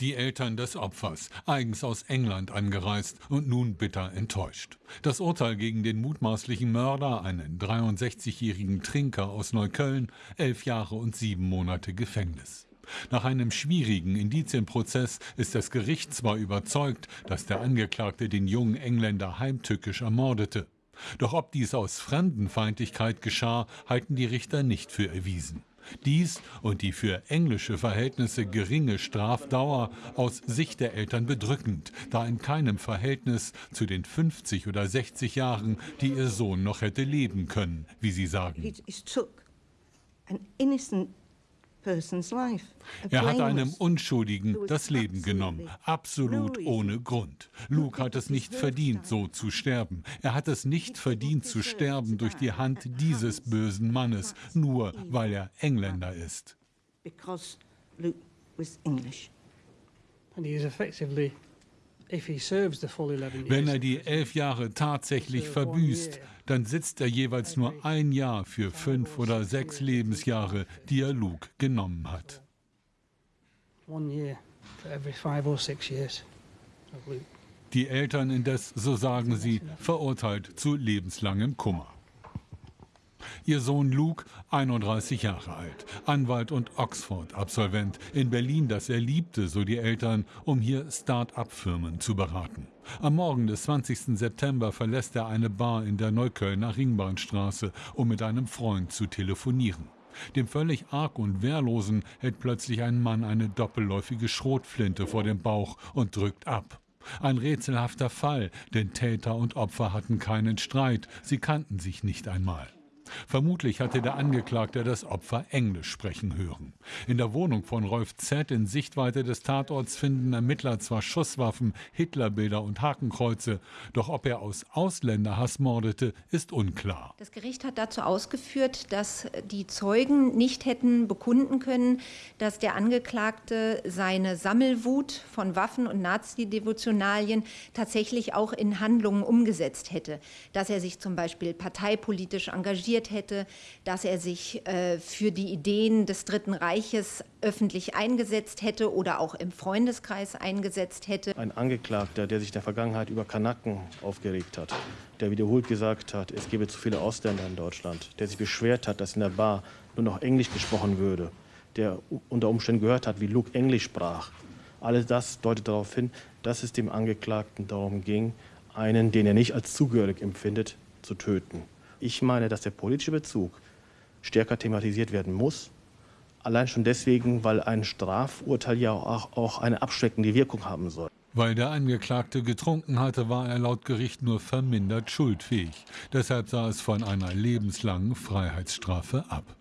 Die Eltern des Opfers, eigens aus England angereist und nun bitter enttäuscht. Das Urteil gegen den mutmaßlichen Mörder, einen 63-jährigen Trinker aus Neukölln, elf Jahre und sieben Monate Gefängnis. Nach einem schwierigen Indizienprozess ist das Gericht zwar überzeugt, dass der Angeklagte den jungen Engländer heimtückisch ermordete. Doch ob dies aus Fremdenfeindlichkeit geschah, halten die Richter nicht für erwiesen. Dies und die für englische Verhältnisse geringe Strafdauer aus Sicht der Eltern bedrückend, da in keinem Verhältnis zu den 50 oder 60 Jahren, die ihr Sohn noch hätte leben können, wie sie sagen. Er hat einem Unschuldigen das Leben genommen, absolut ohne Grund. Luke hat es nicht verdient, so zu sterben. Er hat es nicht verdient zu sterben durch die Hand dieses bösen Mannes, nur weil er Engländer ist. And he is effectively wenn er die elf Jahre tatsächlich verbüßt, dann sitzt er jeweils nur ein Jahr für fünf oder sechs Lebensjahre, die er Luke genommen hat. Die Eltern indes, so sagen sie, verurteilt zu lebenslangem Kummer. Ihr Sohn Luke, 31 Jahre alt, Anwalt und Oxford-Absolvent, in Berlin, das er liebte, so die Eltern, um hier Start-up-Firmen zu beraten. Am Morgen des 20. September verlässt er eine Bar in der Neuköllner Ringbahnstraße, um mit einem Freund zu telefonieren. Dem völlig arg und wehrlosen hält plötzlich ein Mann eine doppelläufige Schrotflinte vor dem Bauch und drückt ab. Ein rätselhafter Fall, denn Täter und Opfer hatten keinen Streit, sie kannten sich nicht einmal. Vermutlich hatte der Angeklagte das Opfer Englisch sprechen hören. In der Wohnung von Rolf Z. in Sichtweite des Tatorts finden Ermittler zwar Schusswaffen, Hitlerbilder und Hakenkreuze, doch ob er aus Ausländerhass mordete, ist unklar. Das Gericht hat dazu ausgeführt, dass die Zeugen nicht hätten bekunden können, dass der Angeklagte seine Sammelwut von Waffen und Nazi-Devotionalien tatsächlich auch in Handlungen umgesetzt hätte, dass er sich zum Beispiel parteipolitisch engagiert engagiert hätte, dass er sich äh, für die Ideen des Dritten Reiches öffentlich eingesetzt hätte oder auch im Freundeskreis eingesetzt hätte. Ein Angeklagter, der sich in der Vergangenheit über Kanaken aufgeregt hat, der wiederholt gesagt hat, es gebe zu viele Ausländer in Deutschland, der sich beschwert hat, dass in der Bar nur noch Englisch gesprochen würde, der unter Umständen gehört hat, wie Luke Englisch sprach. Alles das deutet darauf hin, dass es dem Angeklagten darum ging, einen, den er nicht als zugehörig empfindet, zu töten. Ich meine, dass der politische Bezug stärker thematisiert werden muss. Allein schon deswegen, weil ein Strafurteil ja auch, auch eine abschreckende Wirkung haben soll. Weil der Angeklagte getrunken hatte, war er laut Gericht nur vermindert schuldfähig. Deshalb sah es von einer lebenslangen Freiheitsstrafe ab.